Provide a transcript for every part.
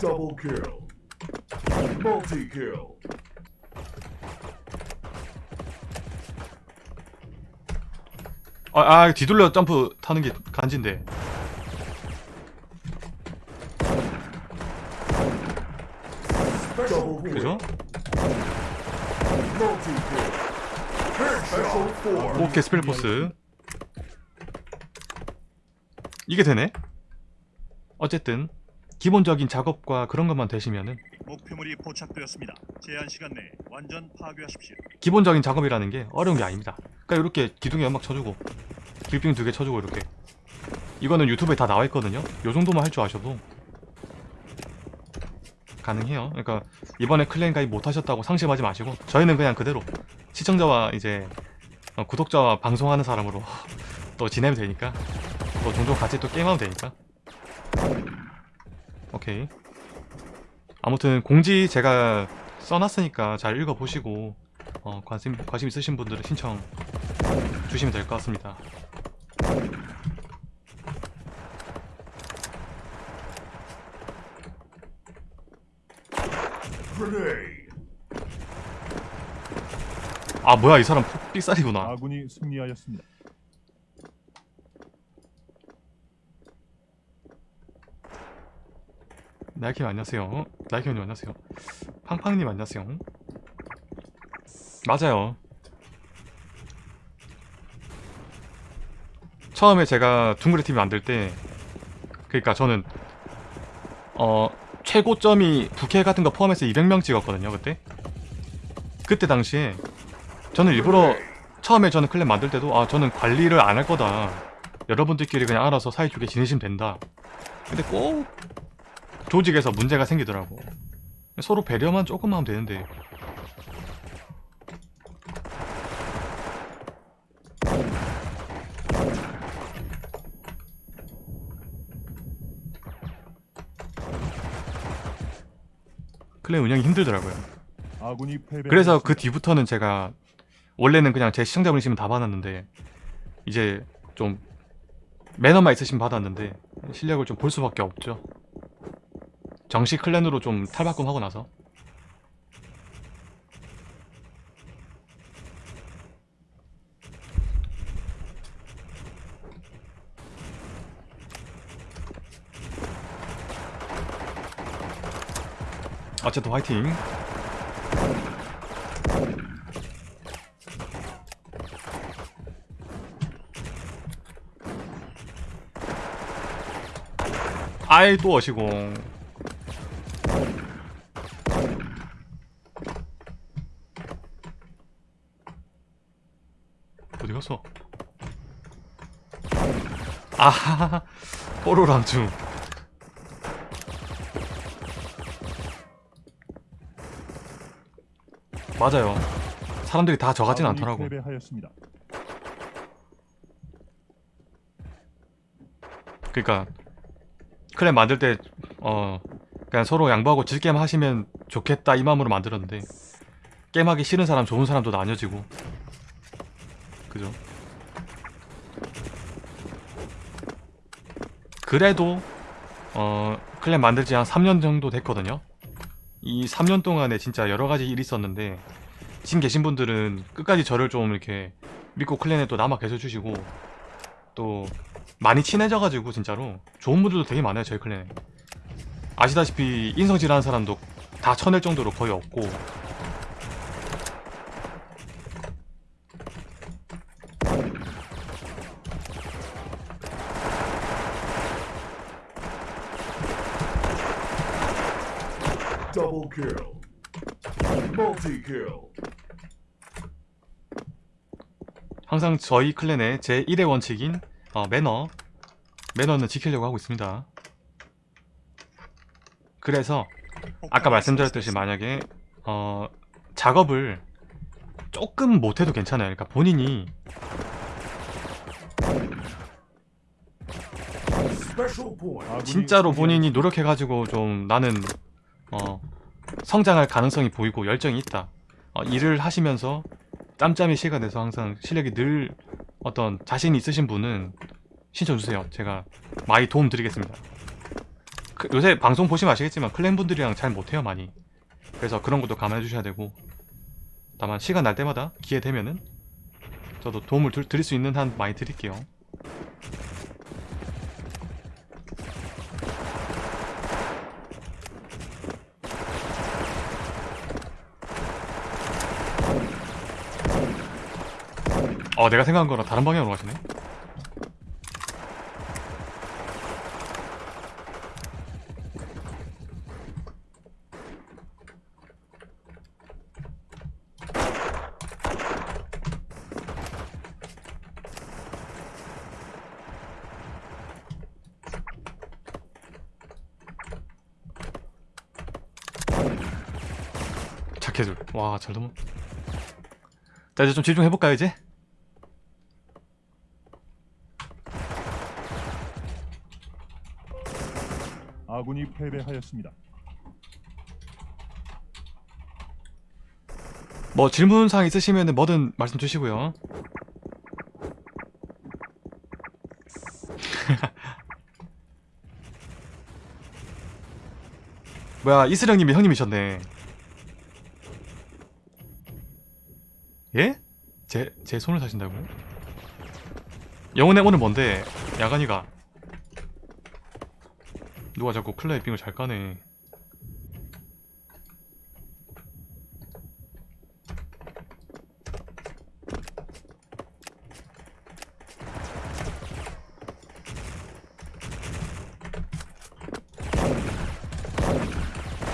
Double kill. Multi kill. 아, 아 뒤돌려 점프 타는 게 간지인데. 그죠? 오케이 스펠 포스 이게 되네 어쨌든 기본적인 작업과 그런 것만 되시면은 목표물이 포착되었습니다. 제한 시간 내에 완전 파괴하십시오. 기본적인 작업이라는 게 어려운 게 아닙니다. 그러니까 이렇게 기둥에 연막 쳐주고 길빙 두 개 쳐주고 이렇게. 이거는 유튜브에 다 나와 있거든요. 요 정도만 할 줄 아셔도 가능해요. 그러니까 이번에 클랜 가입 못 하셨다고 상심하지 마시고 저희는 그냥 그대로 시청자와 이제 어, 구독자와 방송하는 사람으로 또 지내면 되니까 또 종종 같이 또 게임하면 되니까 오케이 아무튼 공지 제가 써놨으니까 잘 읽어보시고 어, 관심, 관심 있으신 분들은 신청 주시면 될 것 같습니다. 아 뭐야 이 사람 폭- 삑살이구나 아군이 승리하였습니다. 나이킴 안녕하세요. 나이킴님 안녕하세요. 팡팡님 안녕하세요. 맞아요. 처음에 제가 둥그레 TV 만들 때 그러니까 저는 어 최고점이 부캐 같은 거 포함해서 200명 찍었거든요 그때. 그때 당시에 저는 일부러 처음에 저는 클랜 만들 때도 아 저는 관리를 안 할 거다. 여러분들끼리 그냥 알아서 사이좋게 지내시면 된다. 근데 꼭 조직에서 문제가 생기더라고. 서로 배려만 조금만 하면 되는데. 클랜 운영이 힘들더라고요. 그래서 그 뒤부터는 제가 원래는 그냥 제 시청자분이시면 다 받았는데 이제 좀 매너만 있으시면 받았는데 실력을 좀 볼 수밖에 없죠 정식 클랜으로 좀 탈바꿈하고 나서. 어쨌든 화이팅. 아이 또 어시공 어디 갔어? 아하하하 뽀로랑 중 맞아요 사람들이 다 아군이 않더라고 패배하였습니다. 그러니까 클랜 만들 때 어 그냥 서로 양보하고 질게임 하시면 좋겠다 이 마음으로 만들었는데 게임하기 싫은 사람 좋은 사람도 나뉘어지고 그죠? 그래도 어 클랜 만들지 한 3년 정도 됐거든요. 이 3년 동안에 진짜 여러가지 일이 있었는데 지금 계신 분들은 끝까지 저를 좀 이렇게 믿고 클랜에 또 남아 계셔 주시고 또 많이 친해져가지고 진짜로 좋은 분들도 되게 많아요 저희 클랜에. 아시다시피 인성질하는 사람도 다 쳐낼 정도로 거의 없고 Double kill. Multi kill. 항상 저희 클랜의 제 1의 원칙인 어, 매너 매너는 지키려고 하고 있습니다 그래서 아까 말씀드렸듯이 만약에 어, 작업을 조금 못해도 괜찮아요 그러니까 본인이 진짜로. 본인이 노력해가지고 좀 나는 어, 성장할 가능성이 보이고 열정이 있다. 어, 일을 하시면서 짬짬이 시가 돼서 항상 실력이 늘 어떤 자신이 있으신 분은 신청 주세요. 제가 많이 도움 드리겠습니다. 그- 요새 방송 보시면 아시겠지만 클랜 분들이랑 잘 못해요 많이. 그래서 그런 것도 감안해 주셔야 되고. 다만 시간 날 때마다 기회 되면은 저도 도움을 드, 드릴 수 있는 한 많이 드릴게요 어 내가 생각한 거랑 다른 방향으로 가시네. 착해줄. 와잘 넘어. 자 이제 좀 집중해볼까요 이제? 아군이 패배하였습니다. 뭐 질문사항 있으시면 뭐든 말씀 주시고요 뭐야 이슬형님이 형님이셨네 예? 제, 제 손을 사신다고요? 영혼의 오늘 뭔데 야간이가 누가 자꾸 클라이 빙을 잘 까네.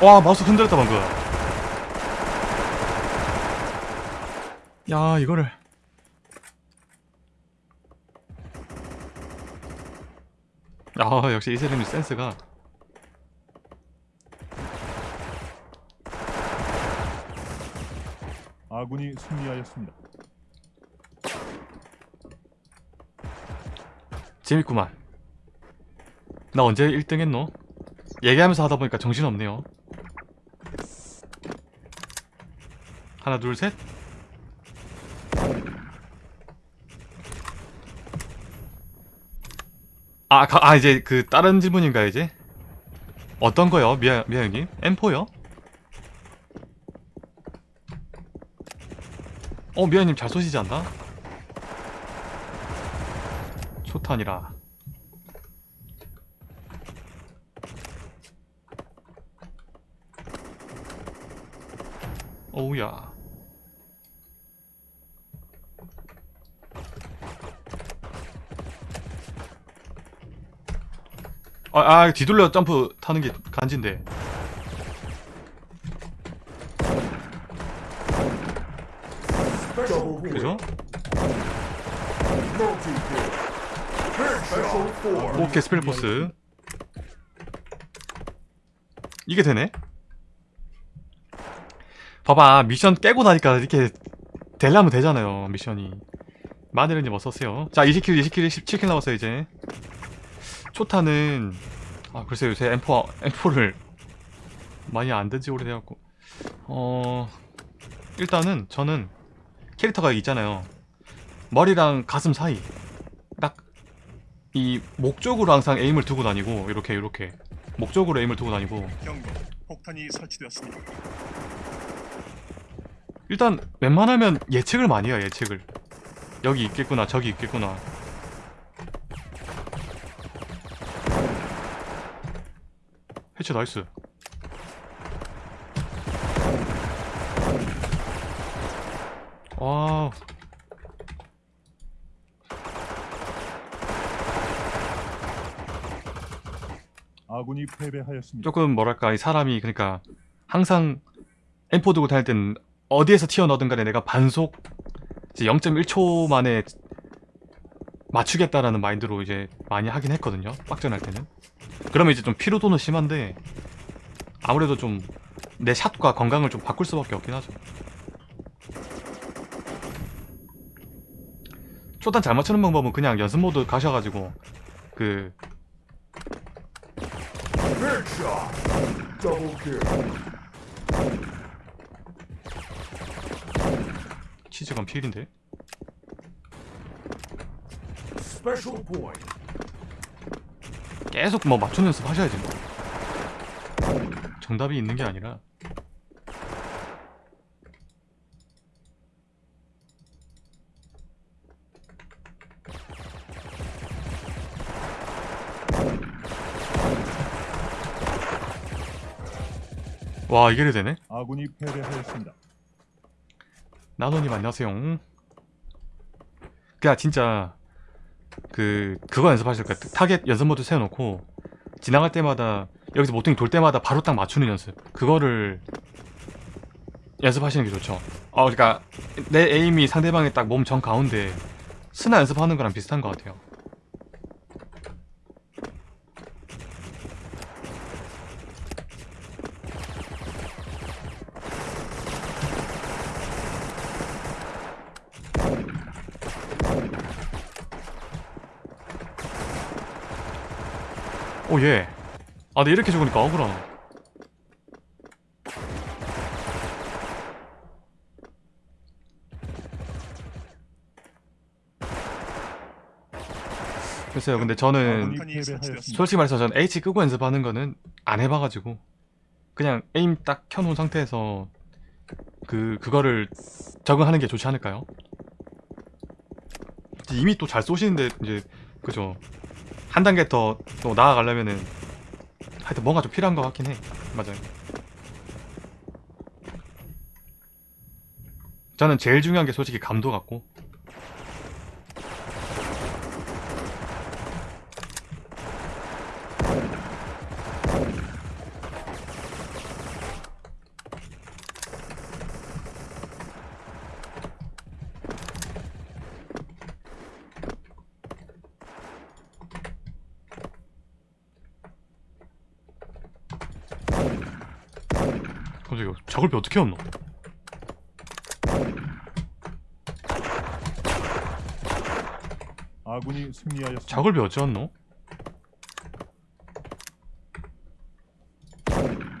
와 마우스 흔들었다 방금. 야 이거를. 아 역시 이세림이 센스가 아군이 승리하였습니다. 재밌구만 나 언제 1등 했노? 얘기하면서 하다 보니까 정신없네요 하나 둘 셋 아, 가, 아 이제 그 다른 질문인가요 이제? 어떤 거요? 미아, 미아 형님? M4요? 어 미아님 잘 쏘시지 않나? 초탄이라. 어우야. 아, 아 뒤돌려 점프 타는 게 간지인데 그죠? 오케이 스펠포스. 이게 되네? 봐봐 미션 깨고 나니까 이렇게 되려면 되잖아요 미션이. 마늘은님 어서오세요? 자 20킬 20킬 17킬 남았어요 이제. 초타는 아 글쎄요 요새 M4, M4를 많이 안 든지 오래돼갖고. 어 일단은 저는 캐릭터가 있잖아요. 머리랑 가슴 사이. 딱 이 목적으로 항상 에임을 두고 다니고 이렇게 이렇게. 목적으로 에임을 두고 다니고. 경고. 폭탄이 설치되었습니다. 일단 웬만하면 예측을 많이 해요 예측을. 여기 있겠구나 저기 있겠구나. 해체 nice 와 아군이 패배하였습니다. 조금 뭐랄까 이 사람이 그러니까 항상 M4 들고 다닐 때는 어디에서 튀어나오든 간에 내가 반속 이제 0.1초 만에 맞추겠다라는 마인드로 이제 많이 하긴 했거든요 빡전할 때는. 그러면 이제 좀 피로도는 심한데 아무래도 좀 내 샷과 건강을 좀 바꿀 수밖에 없긴 하죠 초단 잘 맞추는 방법은 그냥 연습 모드 가셔가지고 그. 치즈건 필인데. 계속 뭐 맞추는 연습 하셔야지 뭐. 정답이 있는 게 아니라 와 이게 되네 아군이 패배하였습니다. 나노님 안녕하세요. 그냥 진짜 그 그거 연습하실 거야. 타겟 연습 모드 세워놓고 지나갈 때마다 여기서 모퉁이 돌 때마다 바로 딱 맞추는 연습. 그거를 연습하시는 게 좋죠. 어, 그러니까 내 aim이 상대방의 딱 몸 정가운데 스나 연습하는 거랑 비슷한 것 같아요. 오 예. 아, 근데 이렇게 죽으니까 억울하네. 글쎄요, 근데 저는. 설치되었습니다. 솔직히 말해서 전 H 끄고 연습하는 거는 안 해봐가지고 그냥 에임 딱 켜놓은 상태에서 그 그거를 적응하는 게 좋지 않을까요? 이미 또 잘 쏘시는데 이제 그죠 한 단계 더 또 나아가려면은 하여튼 뭔가 좀 필요한 것 같긴 해. 맞아요. 저는 제일 중요한 게 솔직히 감도 같고 갑자기 저걸 어떻게 얻노? 아군이 승리하였습니다. 작업이 어찌었노?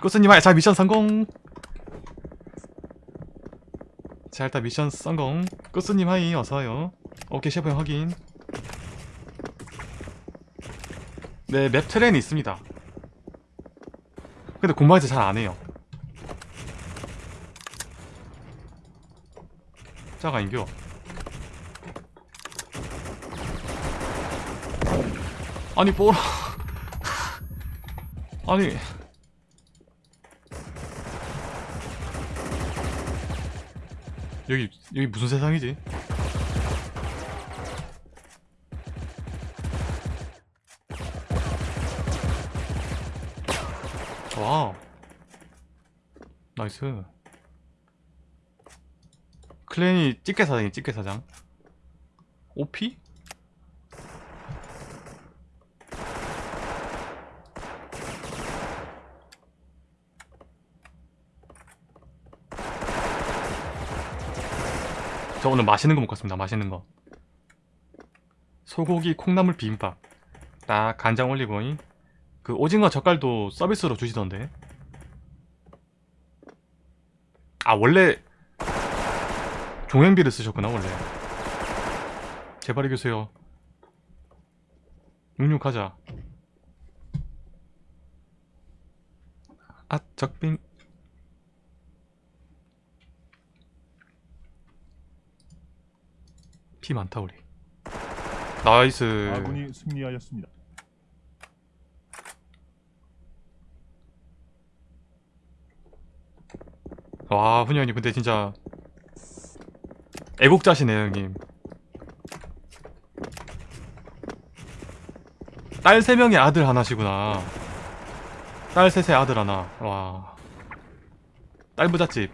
꾸스님 하이 자 미션 성공 자 일단 미션 성공 꾸스님 하이 어서와요 오케이 셰프 형 확인 네맵 트레인이 있습니다 근데 공방에서 잘 안해요 자가 인겨. 아니 뽀라. 아니. 여기 여기 무슨 세상이지? 와 nice 클랜이 찌개 사장이 찌개 사장 OP? 저 오늘 맛있는 거 먹고 왔습니다. 맛있는 거. 소고기 콩나물 비빔밥. 딱 간장 올리고잉. 그 오징어 젓갈도 서비스로 주시던데. 아 원래 종행비를 쓰셨구나 원래. 제발 이겨주세요. 육육하자. 아 적빙. 피 많다 우리 nice 아군이 승리하였습니다. 와 훈이 형님 근데 진짜 애국자시네요 형님. 딸 세명의 아들 하나시구나. 딸 셋의 아들 하나. 와 딸 부잣집.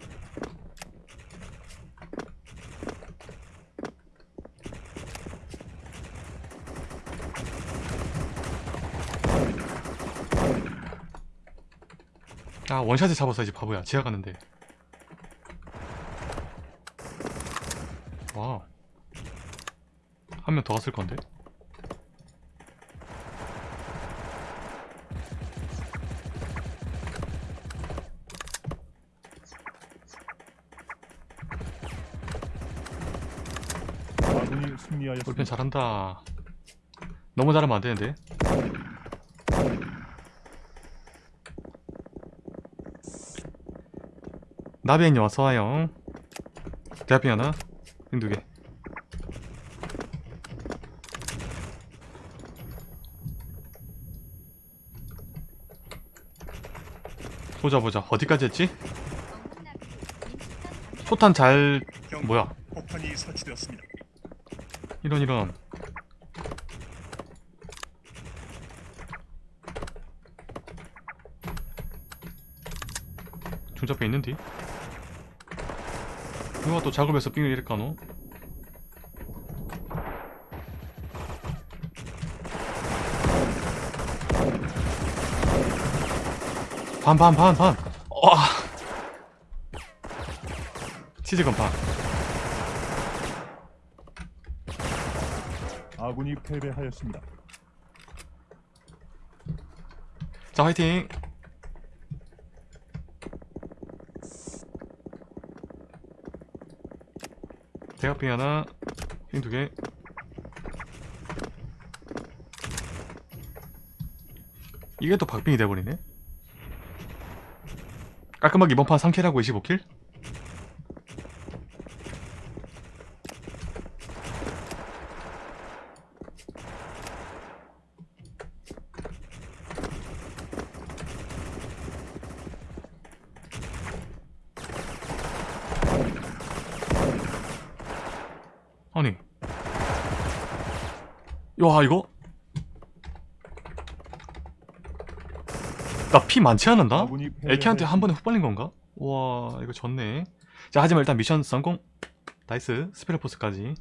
아 원샷에 잡았어야지 바보야. 지하 가는데 와. 한 명 더 갔을 건데. 승리하였습니다. 잘한다. 너무 잘하면 안 되는데. 나비행님 어서와요 대합빙 하나 흰두개 보자 보자 어디까지 했지? 소탄 잘. 뭐야. 이런 이런 중잡혀 있는디? 누가 또 작업해서 삥을 이럴까노? 반 반 반 반! 와! 치즈건 반 아군이 패배하였습니다. 자 화이팅 대각빙 하나 핑 두개 이게 또 박빙이 돼버리네 깔끔하게 이번 판 3킬하고 25킬? 아니 야 이거 나 피 많지 않은다? LK한테 한. 번에 훅 발린 건가? 와 이거 졌네 자 하지만 일단 미션 성공 나이스 스페르포스까지